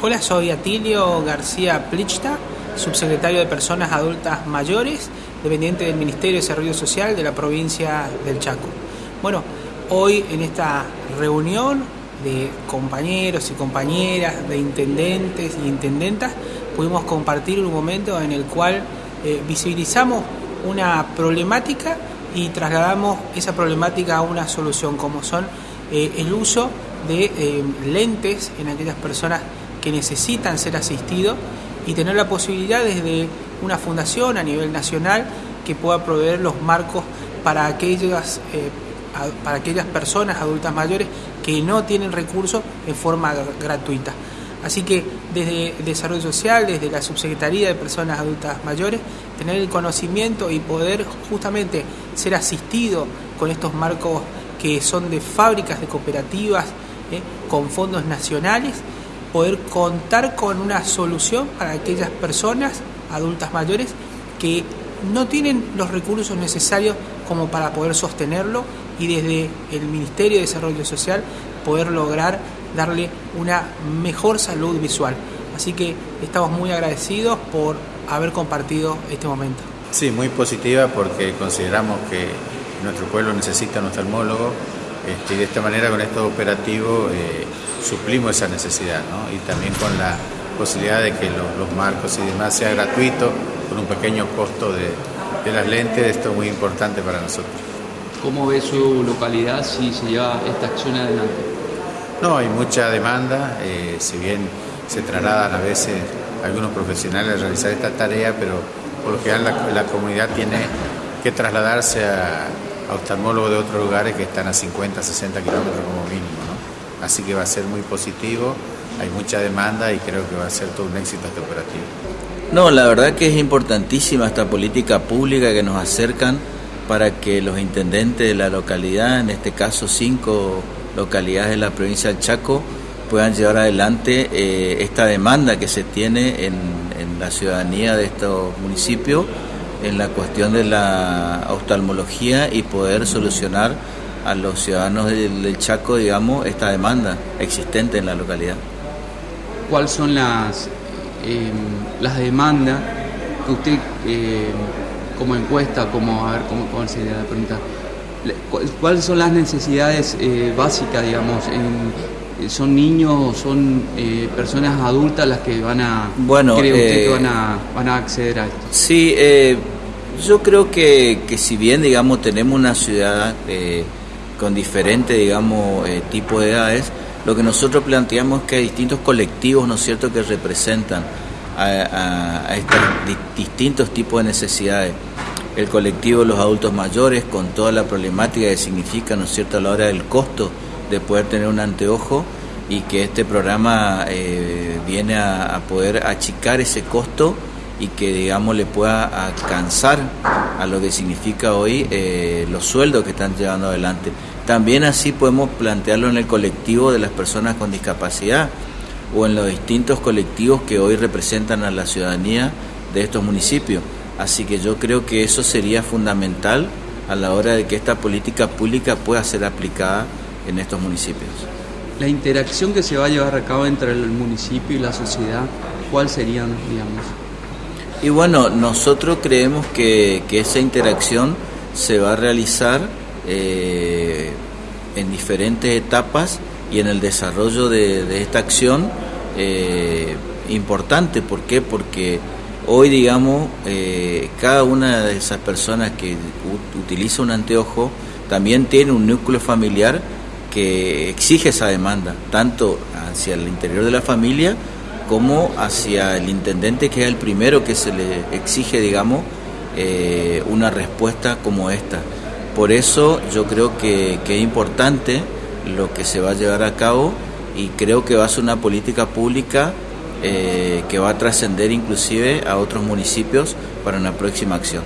Hola, soy Atilio García Plichta, subsecretario de Personas Adultas Mayores, dependiente del Ministerio de Desarrollo Social de la provincia del Chaco. Bueno, hoy en esta reunión de compañeros y compañeras, de intendentes y intendentas, pudimos compartir un momento en el cual eh, visibilizamos una problemática y trasladamos esa problemática a una solución, como son eh, el uso de eh, lentes en aquellas personas que necesitan ser asistidos y tener la posibilidad desde una fundación a nivel nacional que pueda proveer los marcos para aquellas, eh, para aquellas personas adultas mayores que no tienen recursos en forma gratuita. Así que desde Desarrollo Social, desde la Subsecretaría de Personas Adultas Mayores, tener el conocimiento y poder justamente ser asistido con estos marcos que son de fábricas, de cooperativas, ¿eh? con fondos nacionales, poder contar con una solución para aquellas personas adultas mayores que no tienen los recursos necesarios como para poder sostenerlo y desde el Ministerio de Desarrollo Social poder lograr darle una mejor salud visual. Así que estamos muy agradecidos por haber compartido este momento. Sí, muy positiva porque consideramos que nuestro pueblo necesita un oftalmólogo este, y de esta manera con estos operativos eh, suplimos esa necesidad ¿no? y también con la posibilidad de que los, marcos y demás sea gratuito con un pequeño costo de, de las lentes, esto es muy importante para nosotros. ¿Cómo ve su localidad si se lleva esta acción adelante? No, hay mucha demanda, eh, si bien se trasladan a veces algunos profesionales a realizar esta tarea, pero por lo general la, la comunidad tiene que trasladarse a, a de otros lugares que están a 50, 60 kilómetros como mínimo. Así que va a ser muy positivo, hay mucha demanda y creo que va a ser todo un éxito este operativo. No, la verdad que es importantísima esta política pública que nos acercan para que los intendentes de la localidad, en este caso cinco localidades de la provincia del Chaco, puedan llevar adelante eh, esta demanda que se tiene en, en la ciudadanía de estos municipios en la cuestión de la oftalmología y poder solucionar a los ciudadanos del, Chaco, digamos, esta demanda existente en la localidad. ¿Cuáles son las, eh, las demandas que usted, eh, como encuesta, como, a ver, cómo, cómo sería la pregunta, ¿cuáles son las necesidades eh, básicas, digamos, en, son niños o son eh, personas adultas las que van a bueno, cree usted eh, que van a, van a acceder a esto Sí, eh, yo creo que, que, si bien digamos tenemos una ciudad eh, con diferentes digamos eh, tipos de edades, lo que nosotros planteamos es que hay distintos colectivos, ¿no es cierto?, que representan a, a, a estos di distintos tipos de necesidades. El colectivo de los adultos mayores, con toda la problemática que significa, ¿no es cierto?, a la hora del costo de poder tener un anteojo y que este programa eh, viene a, poder achicar ese costo y que digamos le pueda alcanzar a lo que significa hoy eh, los sueldos que están llevando adelante. También así podemos plantearlo en el colectivo de las personas con discapacidad o en los distintos colectivos que hoy representan a la ciudadanía de estos municipios. Así que yo creo que eso sería fundamental a la hora de que esta política pública pueda ser aplicada en estos municipios. La interacción que se va a llevar a cabo entre el municipio y la sociedad, ¿cuál serían, digamos? Y bueno, nosotros creemos que, que esa interacción se va a realizar eh, en diferentes etapas y en el desarrollo de, de esta acción eh, importante. ¿Por qué? Porque hoy, digamos, eh, cada una de esas personas que utiliza un anteojo también tiene un núcleo familiar que exige esa demanda, tanto hacia el interior de la familia como hacia el intendente, que es el primero que se le exige, digamos, eh, una respuesta como esta. Por eso yo creo que, es importante lo que se va a llevar a cabo y creo que va a ser una política pública eh, que va a trascender inclusive a otros municipios para una próxima acción.